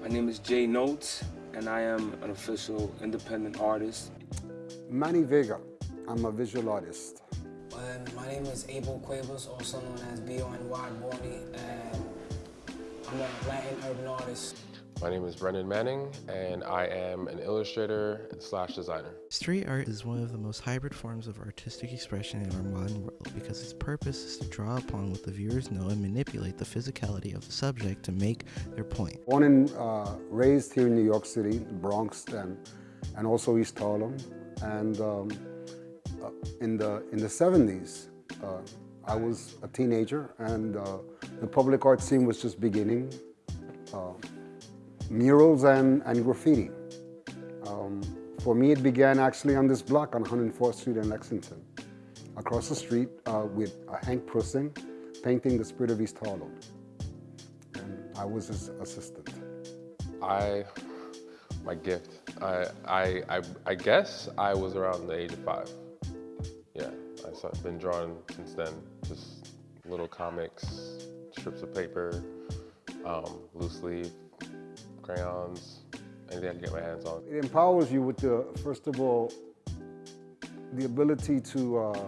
My name is Jay Notes, and I am an official independent artist. Manny Vega. I'm a visual artist. And my name is Abel Cuevas, also known as B.O.N. Wide Body, and uh, I'm a Latin urban artist. My name is Brendan Manning, and I am an illustrator slash designer. Street art is one of the most hybrid forms of artistic expression in our modern world because its purpose is to draw upon what the viewers know and manipulate the physicality of the subject to make their point. Born and uh, raised here in New York City, Bronx, and, and also East Harlem. And um, uh, in, the, in the 70s, uh, I was a teenager, and uh, the public art scene was just beginning. Uh, murals and, and graffiti. Um, for me, it began actually on this block on 104th Street in Lexington, across the street uh, with Hank Prussing painting the spirit of East Harlem. And I was his assistant. I, my gift, I, I, I, I guess I was around the age of five. Yeah, I've been drawing since then, just little comics, strips of paper, um, loose leaf, crayons, anything I can get my hands on. It empowers you with the, first of all, the ability to, uh,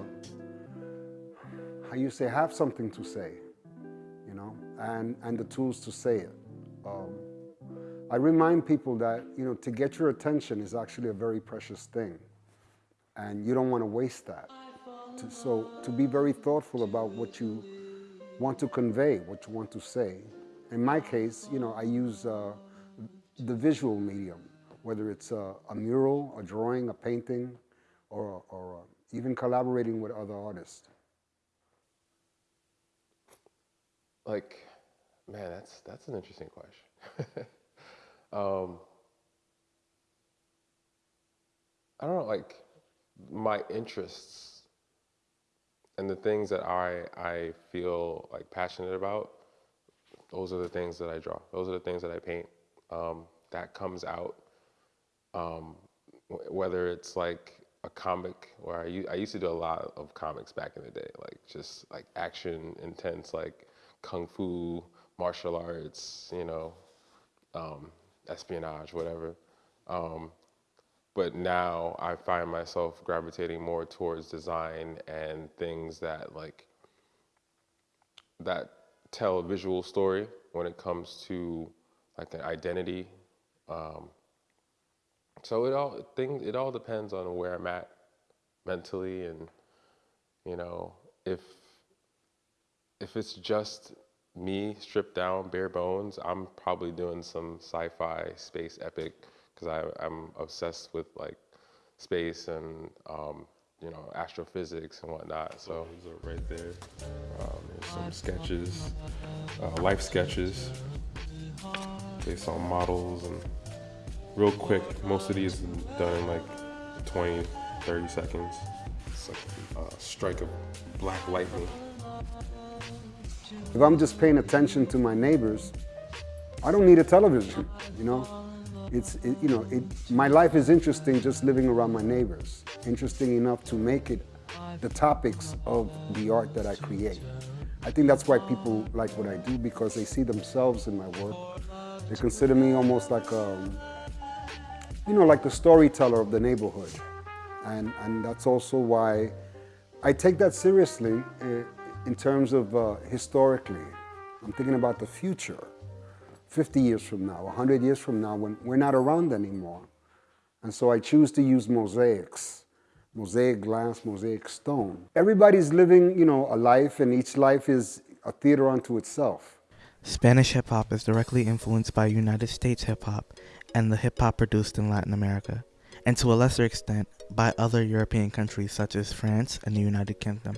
how you say, have something to say, you know, and, and the tools to say it. Um, I remind people that, you know, to get your attention is actually a very precious thing. And you don't want to waste that. To, so to be very thoughtful about what you want to convey, what you want to say. In my case, you know, I use uh, the visual medium, whether it's a, a mural, a drawing, a painting, or, or uh, even collaborating with other artists? Like, man, that's that's an interesting question. um, I don't know, like my interests and the things that I I feel like passionate about. Those are the things that I draw. Those are the things that I paint um, that comes out. Um, whether it's like a comic, or I, I used to do a lot of comics back in the day, like just like action, intense, like kung fu, martial arts, you know, um, espionage, whatever. Um, but now I find myself gravitating more towards design and things that like that tell a visual story when it comes to like an identity. Um, so it all things it all depends on where I'm at mentally and you know if if it's just me stripped down bare bones i'm probably doing some sci-fi space epic because i'm obsessed with like space and um, you know astrophysics and whatnot so. Right there. Um, some sketches. uh, life sketches based on models and real quick. Most of these done in like 20, 30 seconds. It's like a strike of black lightning. If I'm just paying attention to my neighbors, I don't need a television, you know? It's, it, you know, it, my life is interesting just living around my neighbors. Interesting enough to make it the topics of the art that I create. I think that's why people like what I do because they see themselves in my work they consider me almost like, um, you know, like the storyteller of the neighborhood. And, and that's also why I take that seriously eh, in terms of uh, historically. I'm thinking about the future, 50 years from now, 100 years from now, when we're not around anymore. And so I choose to use mosaics, mosaic glass, mosaic stone. Everybody's living, you know, a life and each life is a theater unto itself. Spanish hip hop is directly influenced by United States hip hop and the hip hop produced in Latin America, and to a lesser extent by other European countries such as France and the United Kingdom.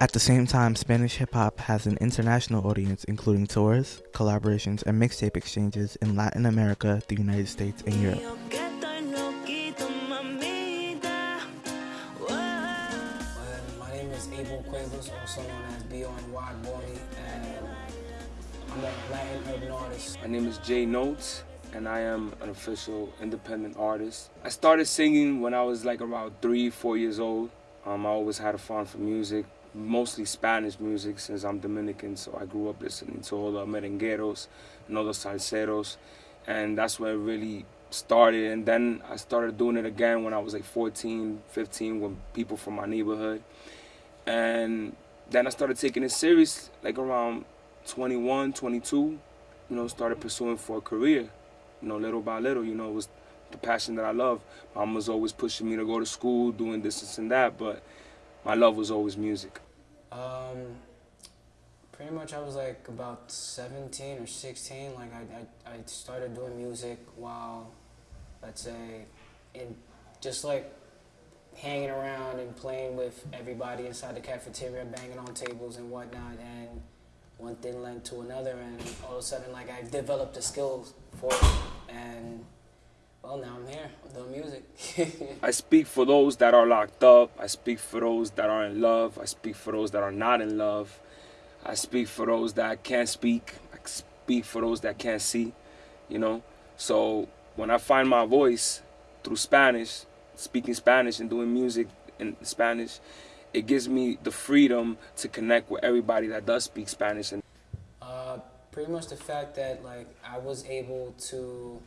At the same time, Spanish hip hop has an international audience, including tours, collaborations, and mixtape exchanges in Latin America, the United States, and Europe. My name is Abel Cuevas, also known as B.O.N. Wide Body, and Latin urban artist. My name is Jay Notes, and I am an official independent artist. I started singing when I was like around three, four years old. Um, I always had a fond for music. mostly Spanish music since I'm Dominican. So I grew up listening to all the merengueros and all the salseros, and that's where it really started. And then I started doing it again when I was like 14, 15, with people from my neighborhood, and then I started taking it serious like around 21, 22. You know, started pursuing for a career. You know, little by little. You know, it was the passion that I love. Mom was always pushing me to go to school, doing this, and that, but my love was always music. Um, pretty much I was like about 17 or 16. Like I, I, I started doing music while, let's say, in just like hanging around and playing with everybody inside the cafeteria, banging on tables and whatnot. And one thing led to another, and all of a sudden, like I developed the skills for it. And well, now I'm here. Doing music. I speak for those that are locked up. I speak for those that are in love. I speak for those that are not in love. I speak for those that can't speak. I speak for those that can't see, you know? So when I find my voice through Spanish, speaking Spanish and doing music in Spanish, it gives me the freedom to connect with everybody that does speak Spanish. And uh, pretty much the fact that like I was able to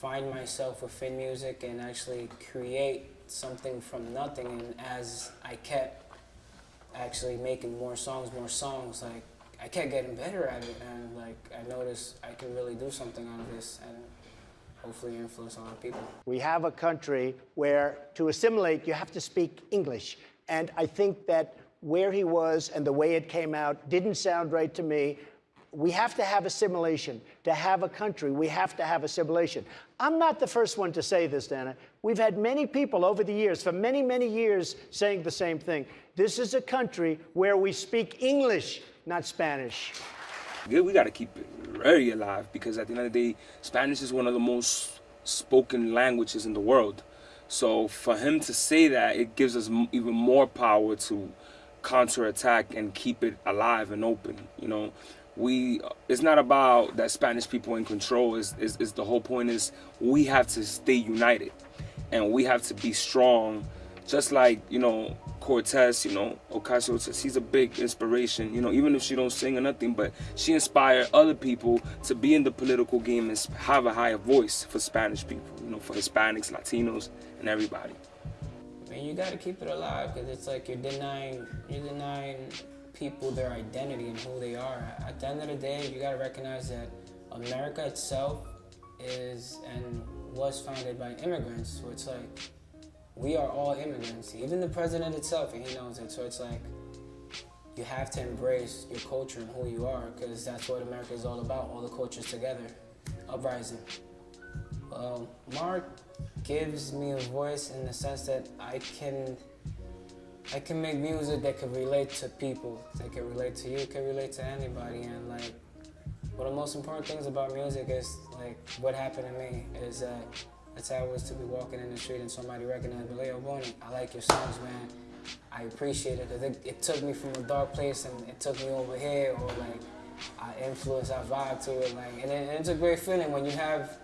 find myself within music and actually create something from nothing. And as I kept actually making more songs, more songs, like I kept getting better at it. And like I noticed I can really do something out of this and hopefully influence a lot of people. We have a country where to assimilate, you have to speak English. And I think that where he was and the way it came out didn't sound right to me we have to have assimilation. To have a country, we have to have assimilation. I'm not the first one to say this, Dana. We've had many people over the years, for many, many years, saying the same thing. This is a country where we speak English, not Spanish. We got to keep it very alive because at the end of the day, Spanish is one of the most spoken languages in the world. So for him to say that, it gives us even more power to counterattack and keep it alive and open, you know? We uh, it's not about that Spanish people in control is, is, the whole point is we have to stay united and we have to be strong just like you know Cortez you know Ocasio she's a big inspiration you know even if she don't sing or nothing but she inspired other people to be in the political game and have a higher voice for Spanish people know for Hispanics Latinos and everybody mean, you got to keep it alive because it's like you're denying you're denying people their identity and who they are. At the end of the day, you gotta recognize that America itself is and was founded by immigrants. So it's like we are all immigrants. Even the president itself, and he knows it. So it's like you have to embrace your culture and who you are, because that's what America is all about. All the cultures together, uprising. Well, Mark gives me a voice in the sense that I can I can make music that can relate to people, that can relate to you, can relate to anybody, and like, one of the most important things about music is like what happened to me is that that's how I was to be walking in the street and somebody recognized me, Leo Boney, I like your songs, man. I appreciate it because it, it, took me from a dark place and it took me over here, or like I influence, I vibe to it, like, and, it, and it's a great feeling when you have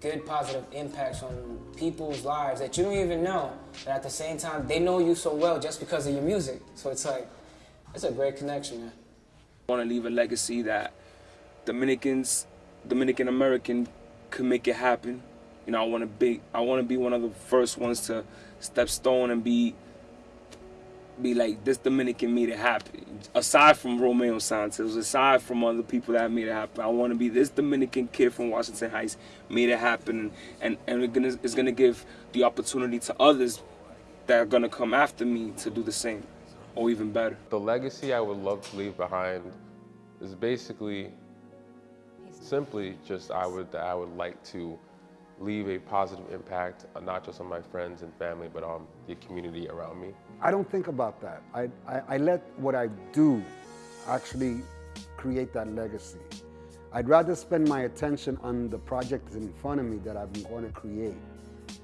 good positive impacts on people's lives that you don't even know. But at the same time, they know you so well just because of your music. So it's like, it's a great connection, man. I want to leave a legacy that Dominicans, Dominican American, could make it happen. You know, I want to be, I want to be one of the first ones to step stone and be be like this Dominican made it happen. Aside from Romeo Santos, aside from other people that made it happen, I want to be this Dominican kid from Washington Heights made it happen, and and it's gonna, it's gonna give the opportunity to others that are gonna come after me to do the same, or even better. The legacy I would love to leave behind is basically simply just I would I would like to leave a positive impact, uh, not just on my friends and family, but on the community around me? I don't think about that. I, I, I let what I do actually create that legacy. I'd rather spend my attention on the project in front of me that I'm going to create,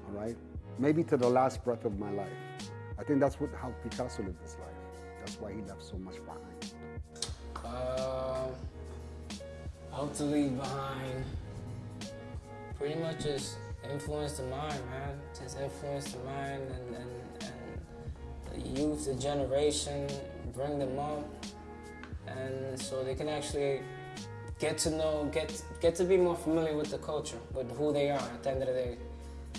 all right? Maybe to the last breath of my life. I think that's what how Picasso lived his life. That's why he left so much behind. Uh, hope to leave behind pretty much just influence the mind, man. Just influence the mind and, and, and the youth, the generation, bring them up, and so they can actually get to know, get get to be more familiar with the culture, with who they are at the end of the day.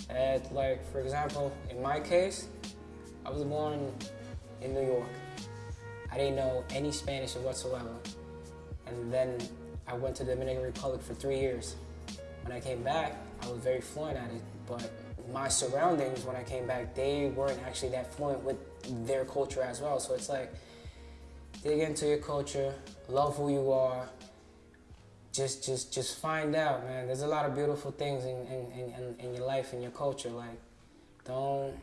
And like for example, in my case, I was born in New York. I didn't know any Spanish whatsoever, and then I went to the Dominican Republic for three years. When I came back, I was very fluent at it, but my surroundings when I came back, they weren't actually that fluent with their culture as well. So it's like, dig into your culture, love who you are, just just just find out, man. There's a lot of beautiful things in, in, in, in your life and your culture. Like, don't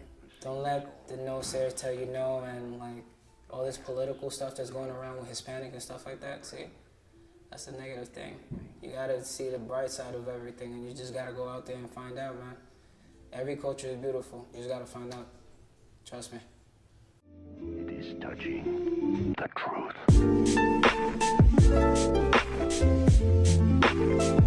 don't let the no sayers tell you no, and like all this political stuff that's going around with Hispanic and stuff like that. See, that's the negative thing. You gotta see the bright side of everything, and you just gotta go out there and find out, man. Every culture is beautiful. You just gotta find out. Trust me. It is touching the truth.